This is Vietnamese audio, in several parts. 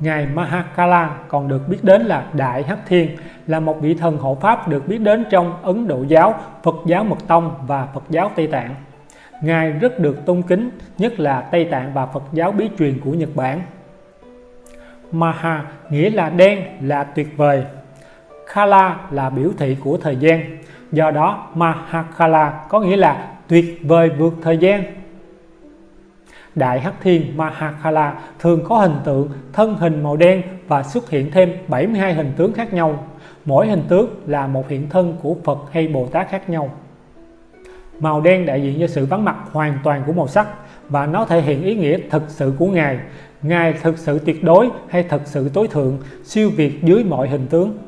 Ngài Mahakala còn được biết đến là Đại Hắc Thiên, là một vị thần hộ pháp được biết đến trong Ấn Độ giáo, Phật giáo Mật Tông và Phật giáo Tây Tạng. Ngài rất được tôn kính, nhất là Tây Tạng và Phật giáo bí truyền của Nhật Bản. Maha nghĩa là đen, là tuyệt vời. Kala là biểu thị của thời gian. Do đó Mahakala có nghĩa là tuyệt vời vượt thời gian. Đại Hắc Thiên Mahakala thường có hình tượng thân hình màu đen và xuất hiện thêm 72 hình tướng khác nhau. Mỗi hình tướng là một hiện thân của Phật hay Bồ Tát khác nhau. Màu đen đại diện cho sự vắng mặt hoàn toàn của màu sắc và nó thể hiện ý nghĩa thực sự của Ngài. Ngài thực sự tuyệt đối hay thực sự tối thượng, siêu việt dưới mọi hình tướng.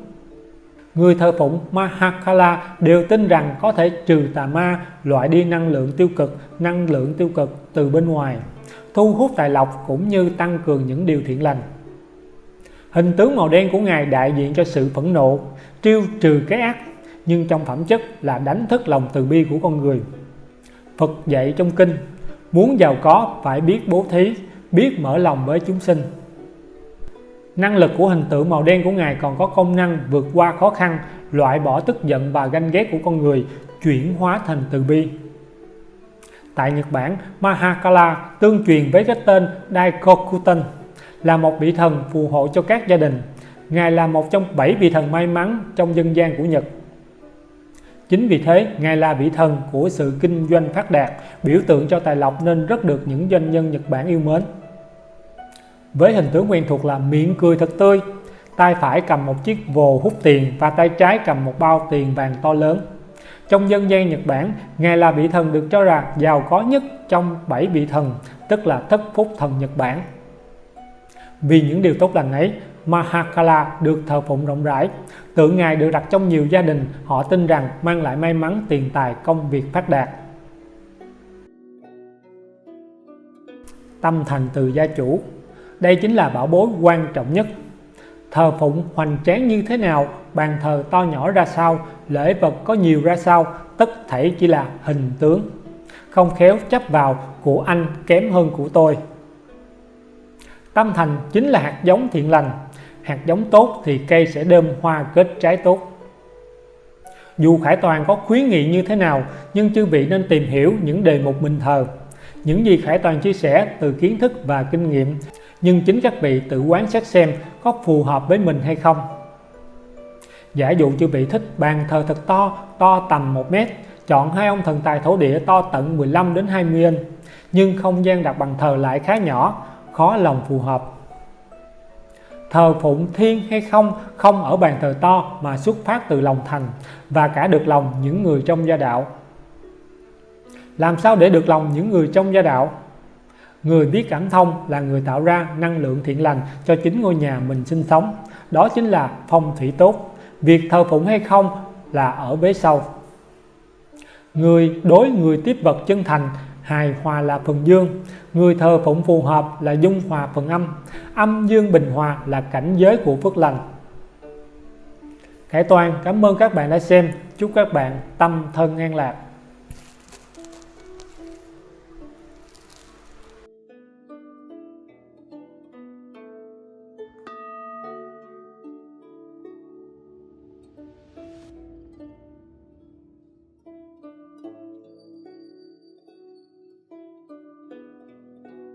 Người thờ phụng Mahakala đều tin rằng có thể trừ tà ma, loại đi năng lượng tiêu cực, năng lượng tiêu cực từ bên ngoài, thu hút tài lộc cũng như tăng cường những điều thiện lành. Hình tướng màu đen của Ngài đại diện cho sự phẫn nộ, triêu trừ cái ác, nhưng trong phẩm chất là đánh thức lòng từ bi của con người. Phật dạy trong kinh, muốn giàu có phải biết bố thí, biết mở lòng với chúng sinh. Năng lực của hình tượng màu đen của Ngài còn có công năng vượt qua khó khăn, loại bỏ tức giận và ganh ghét của con người, chuyển hóa thành từ bi. Tại Nhật Bản, Mahakala tương truyền với cái tên Daikokuten là một vị thần phù hộ cho các gia đình. Ngài là một trong bảy vị thần may mắn trong dân gian của Nhật. Chính vì thế, Ngài là vị thần của sự kinh doanh phát đạt, biểu tượng cho tài lộc nên rất được những doanh nhân Nhật Bản yêu mến. Với hình tướng quen thuộc là miệng cười thật tươi, tay phải cầm một chiếc vồ hút tiền và tay trái cầm một bao tiền vàng to lớn. Trong dân gian Nhật Bản, Ngài là vị thần được cho là giàu có nhất trong bảy vị thần, tức là thất phúc thần Nhật Bản. Vì những điều tốt lành ấy, Mahakala được thờ phụng rộng rãi. Tượng Ngài được đặt trong nhiều gia đình, họ tin rằng mang lại may mắn, tiền tài, công việc phát đạt. Tâm thành từ gia chủ đây chính là bảo bối quan trọng nhất. Thờ phụng hoành tráng như thế nào, bàn thờ to nhỏ ra sao, lễ vật có nhiều ra sao, tất thảy chỉ là hình tướng. Không khéo chấp vào của anh kém hơn của tôi. Tâm thành chính là hạt giống thiện lành, hạt giống tốt thì cây sẽ đơm hoa kết trái tốt. Dù Khải Toàn có khuyến nghị như thế nào, nhưng chư vị nên tìm hiểu những đề mục mình thờ. Những gì Khải Toàn chia sẻ từ kiến thức và kinh nghiệm, nhưng chính các vị tự quán sát xem có phù hợp với mình hay không. Giả dụ chư vị thích bàn thờ thật to, to tầm 1 mét, chọn hai ông thần tài thổ địa to tận 15 đến 20 inch, nhưng không gian đặt bàn thờ lại khá nhỏ, khó lòng phù hợp. Thờ phụng thiên hay không không ở bàn thờ to mà xuất phát từ lòng thành và cả được lòng những người trong gia đạo. Làm sao để được lòng những người trong gia đạo? Người biết cảm thông là người tạo ra năng lượng thiện lành cho chính ngôi nhà mình sinh sống. Đó chính là phong thủy tốt. Việc thờ phụng hay không là ở bế sau. Người đối người tiếp vật chân thành, hài hòa là phần dương. Người thờ phụng phù hợp là dung hòa phần âm. Âm dương bình hòa là cảnh giới của phước lành. Khải Toàn, cảm ơn các bạn đã xem. Chúc các bạn tâm thân an lạc.